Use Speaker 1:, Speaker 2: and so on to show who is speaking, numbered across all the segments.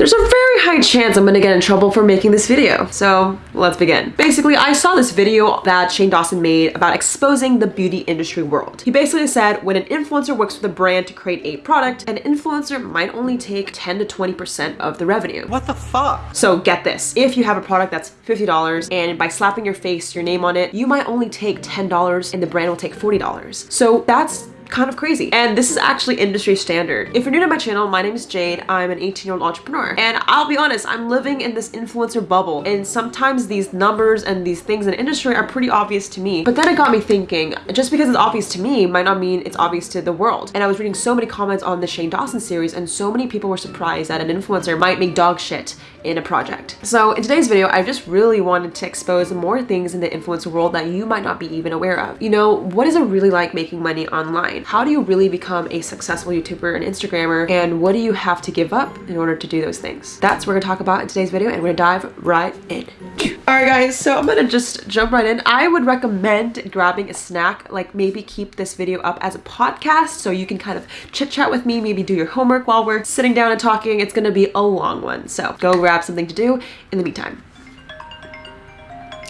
Speaker 1: There's a very high chance I'm gonna get in trouble for making this video. So let's begin. Basically, I saw this video that Shane Dawson made about exposing the beauty industry world. He basically said when an influencer works with a brand to create a product, an influencer might only take 10 to 20% of the revenue.
Speaker 2: What the fuck?
Speaker 1: So get this, if you have a product that's $50 and by slapping your face, your name on it, you might only take $10 and the brand will take $40. So that's kind of crazy. And this is actually industry standard. If you're new to my channel, my name is Jade. I'm an 18 year old entrepreneur. And I'll be honest, I'm living in this influencer bubble. And sometimes these numbers and these things in industry are pretty obvious to me. But then it got me thinking, just because it's obvious to me might not mean it's obvious to the world. And I was reading so many comments on the Shane Dawson series and so many people were surprised that an influencer might make dog shit in a project. So in today's video, I just really wanted to expose more things in the influencer world that you might not be even aware of. You know, what is it really like making money online? How do you really become a successful YouTuber and Instagrammer? And what do you have to give up in order to do those things? That's what we're gonna talk about in today's video and we're gonna dive right in. All right guys, so I'm gonna just jump right in. I would recommend grabbing a snack, like maybe keep this video up as a podcast so you can kind of chit chat with me, maybe do your homework while we're sitting down and talking. It's gonna be a long one. So go grab something to do in the meantime.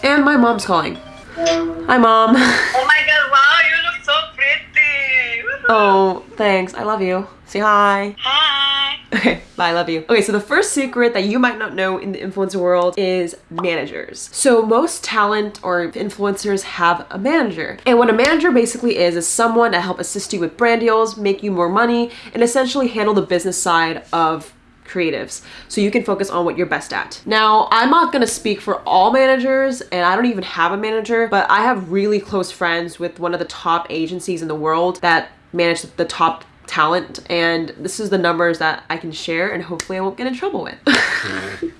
Speaker 1: And my mom's calling. Hi mom.
Speaker 3: Oh my god, wow, you look so pretty. Woohoo.
Speaker 1: Oh, thanks. I love you. Say hi.
Speaker 3: Hi.
Speaker 1: Okay, bye, I love you. Okay, so the first secret that you might not know in the influencer world is managers. So most talent or influencers have a manager. And what a manager basically is, is someone to help assist you with brand deals, make you more money, and essentially handle the business side of creatives so you can focus on what you're best at. Now, I'm not gonna speak for all managers and I don't even have a manager, but I have really close friends with one of the top agencies in the world that manage the top talent and this is the numbers that I can share and hopefully I won't get in trouble with.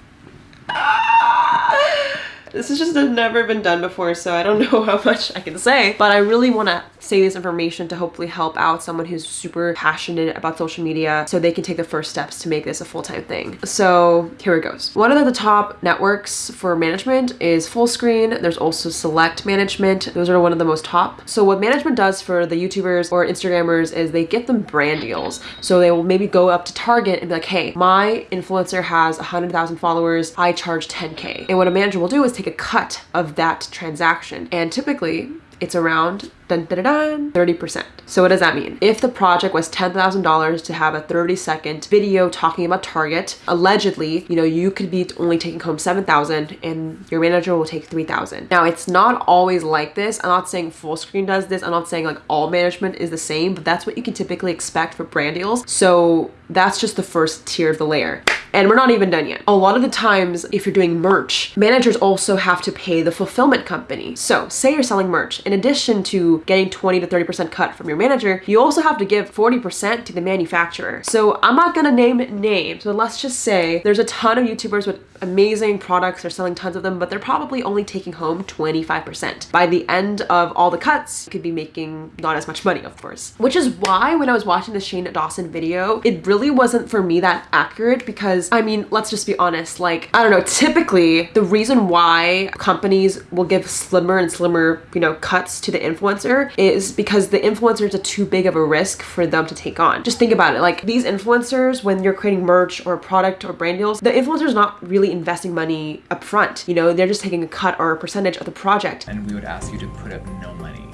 Speaker 1: This has just never been done before, so I don't know how much I can say. But I really want to say this information to hopefully help out someone who's super passionate about social media so they can take the first steps to make this a full-time thing. So here it goes. One of the top networks for management is Fullscreen. There's also Select Management. Those are one of the most top. So what management does for the YouTubers or Instagrammers is they get them brand deals. So they will maybe go up to Target and be like, hey, my influencer has 100,000 followers. I charge 10K. And what a manager will do is take a cut of that transaction. And typically it's around dun, dun, dun, 30%. So what does that mean? If the project was $10,000 to have a 30 second video talking about Target, allegedly, you know, you could be only taking home 7,000 and your manager will take 3,000. Now it's not always like this. I'm not saying Fullscreen does this. I'm not saying like all management is the same, but that's what you can typically expect for brand deals. So that's just the first tier of the layer. And we're not even done yet. A lot of the times, if you're doing merch, managers also have to pay the fulfillment company. So say you're selling merch. In addition to getting 20 to 30% cut from your manager, you also have to give 40% to the manufacturer. So I'm not gonna name names, but let's just say there's a ton of YouTubers with amazing products, they're selling tons of them, but they're probably only taking home 25%. By the end of all the cuts, you could be making not as much money, of course. Which is why when I was watching the Shane Dawson video, it really wasn't for me that accurate because, I mean, let's just be honest, like, I don't know, typically the reason why companies will give slimmer and slimmer, you know, cuts to the influencer is because the influencers are too big of a risk for them to take on. Just think about it, like these influencers, when you're creating merch or a product or brand deals, the influencer is not really investing money up front. You know, they're just taking a cut or a percentage of the project.
Speaker 2: And we would ask you to put up no money.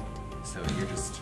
Speaker 2: So you're just,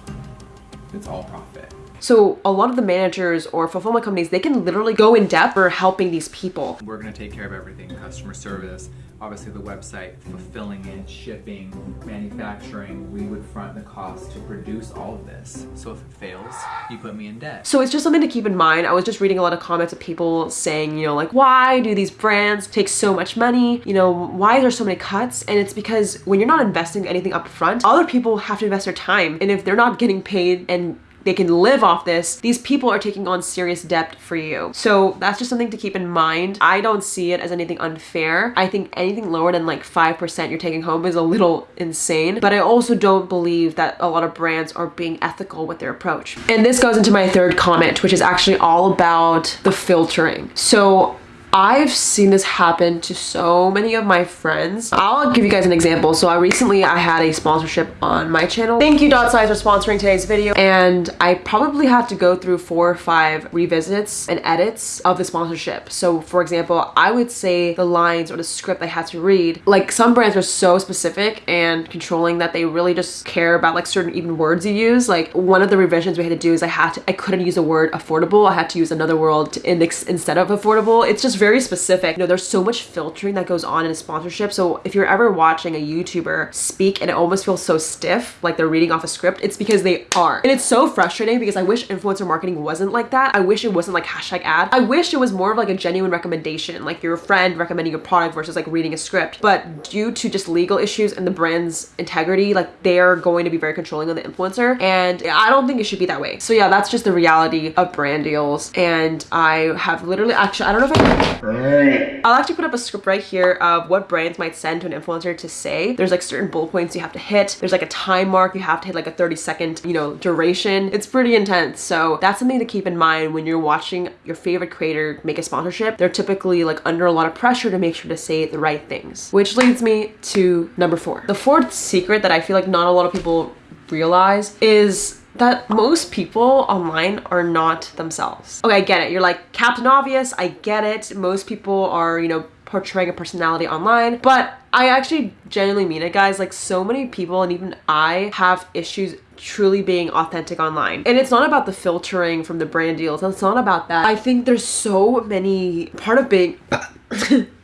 Speaker 2: it's all profit.
Speaker 1: So a lot of the managers or fulfillment companies, they can literally go in depth for helping these people.
Speaker 2: We're gonna take care of everything, customer service, obviously the website, fulfilling it, shipping, manufacturing. We would front the cost to produce all of this. So if it fails, you put me in debt.
Speaker 1: So it's just something to keep in mind. I was just reading a lot of comments of people saying, you know, like, why do these brands take so much money? You know, why are there so many cuts? And it's because when you're not investing anything up front, other people have to invest their time. And if they're not getting paid and they can live off this, these people are taking on serious debt for you. So that's just something to keep in mind. I don't see it as anything unfair. I think anything lower than like 5% you're taking home is a little insane, but I also don't believe that a lot of brands are being ethical with their approach. And this goes into my third comment, which is actually all about the filtering. So I've seen this happen to so many of my friends. I'll give you guys an example. So I recently I had a sponsorship on my channel. Thank you Dot Size for sponsoring today's video. And I probably had to go through four or five revisits and edits of the sponsorship. So for example, I would say the lines or the script I had to read, like some brands are so specific and controlling that they really just care about like certain even words you use. Like one of the revisions we had to do is I had to, I couldn't use the word affordable. I had to use another word to index instead of affordable. It's just very specific. You know, there's so much filtering that goes on in a sponsorship. So if you're ever watching a YouTuber speak and it almost feels so stiff, like they're reading off a script, it's because they are. And it's so frustrating because I wish influencer marketing wasn't like that. I wish it wasn't like hashtag ad. I wish it was more of like a genuine recommendation, like your friend recommending a product versus like reading a script. But due to just legal issues and the brand's integrity, like they're going to be very controlling on the influencer. And I don't think it should be that way. So yeah, that's just the reality of brand deals. And I have literally actually, I don't know if I, I'll actually put up a script right here of what brands might send to an influencer to say. There's like certain bullet points you have to hit. There's like a time mark. You have to hit like a 30 second, you know, duration. It's pretty intense. So that's something to keep in mind when you're watching your favorite creator make a sponsorship. They're typically like under a lot of pressure to make sure to say the right things, which leads me to number four. The fourth secret that I feel like not a lot of people realize is that most people online are not themselves. Okay, I get it. You're like Captain Obvious. I get it. Most people are, you know, portraying a personality online, but I actually genuinely mean it, guys. Like so many people and even I have issues truly being authentic online. And it's not about the filtering from the brand deals. It's not about that. I think there's so many part of being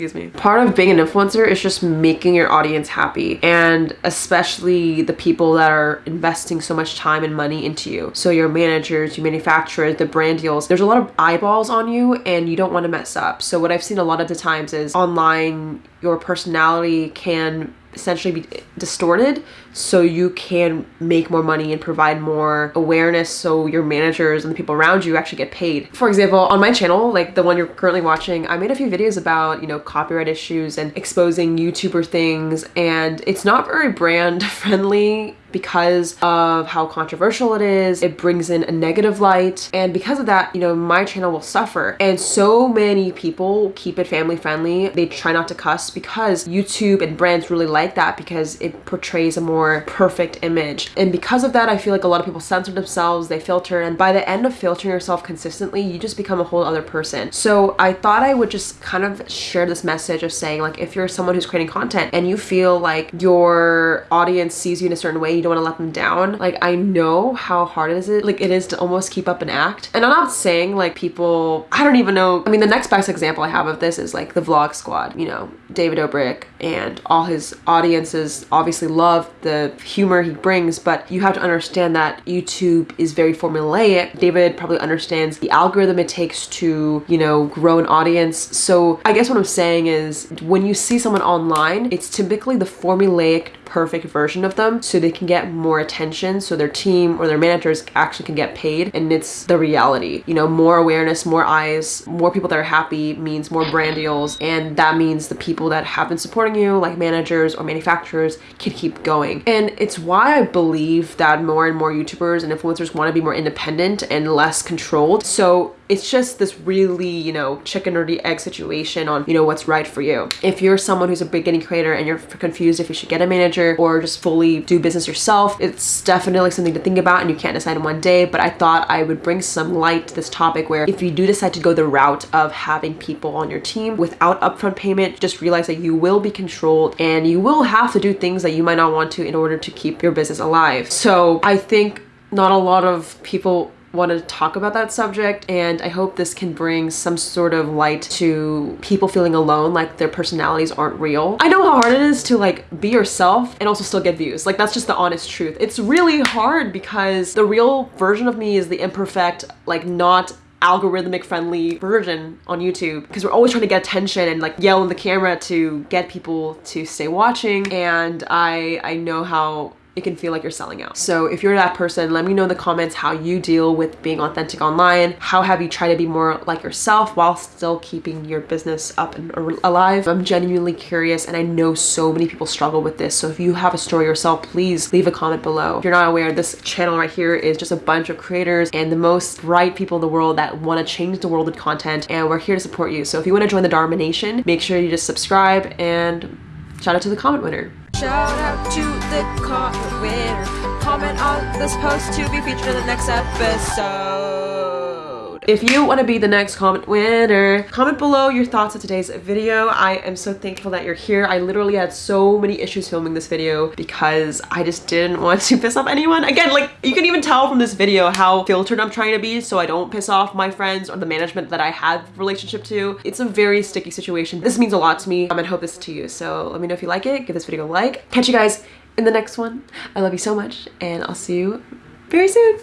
Speaker 1: excuse me. Part of being an influencer is just making your audience happy and especially the people that are investing so much time and money into you. So your managers, your manufacturers, the brand deals, there's a lot of eyeballs on you and you don't want to mess up. So what I've seen a lot of the times is online your personality can essentially be distorted so you can make more money and provide more awareness so your managers and the people around you actually get paid. For example, on my channel, like the one you're currently watching, I made a few videos about, you know, copyright issues and exposing YouTuber things and it's not very brand friendly because of how controversial it is. It brings in a negative light. And because of that, you know, my channel will suffer. And so many people keep it family friendly. They try not to cuss because YouTube and brands really like that because it portrays a more perfect image. And because of that, I feel like a lot of people censor themselves, they filter. And by the end of filtering yourself consistently, you just become a whole other person. So I thought I would just kind of share this message of saying like, if you're someone who's creating content and you feel like your audience sees you in a certain way, you don't want to let them down. Like I know how hard it is it like it is to almost keep up an act. And I'm not saying like people I don't even know. I mean the next best example I have of this is like the vlog squad, you know, David Dobrik and all his audiences obviously love the humor he brings, but you have to understand that YouTube is very formulaic. David probably understands the algorithm it takes to, you know, grow an audience. So I guess what I'm saying is when you see someone online, it's typically the formulaic perfect version of them so they can get more attention so their team or their managers actually can get paid. And it's the reality you know more awareness more eyes more people that are happy means more brand deals. And that means the people that have been supporting you like managers or manufacturers can keep going. And it's why I believe that more and more YouTubers and influencers want to be more independent and less controlled. So it's just this really, you know, chicken or the egg situation on, you know, what's right for you. If you're someone who's a beginning creator and you're confused if you should get a manager or just fully do business yourself, it's definitely something to think about and you can't decide in one day. But I thought I would bring some light to this topic where if you do decide to go the route of having people on your team without upfront payment, just realize that you will be controlled and you will have to do things that you might not want to in order to keep your business alive. So I think not a lot of people want to talk about that subject and I hope this can bring some sort of light to people feeling alone like their personalities aren't real. I know how hard it is to like be yourself and also still get views like that's just the honest truth. It's really hard because the real version of me is the imperfect like not algorithmic friendly version on YouTube because we're always trying to get attention and like yell in the camera to get people to stay watching and I I know how it can feel like you're selling out. So if you're that person, let me know in the comments how you deal with being authentic online. How have you tried to be more like yourself while still keeping your business up and alive? I'm genuinely curious and I know so many people struggle with this. So if you have a story yourself, please leave a comment below. If you're not aware, this channel right here is just a bunch of creators and the most bright people in the world that want to change the world with content and we're here to support you. So if you want to join the Dharma Nation, make sure you just subscribe and shout out to the comment winner.
Speaker 4: Shout out to the comment winner. Comment on this post to be featured in the next episode.
Speaker 1: If you want to be the next comment winner, comment below your thoughts of today's video. I am so thankful that you're here. I literally had so many issues filming this video because I just didn't want to piss off anyone. Again, like you can even tell from this video how filtered I'm trying to be so I don't piss off my friends or the management that I have relationship to. It's a very sticky situation. This means a lot to me um, and hope this to you. So let me know if you like it. Give this video a like. Catch you guys in the next one. I love you so much and I'll see you very soon.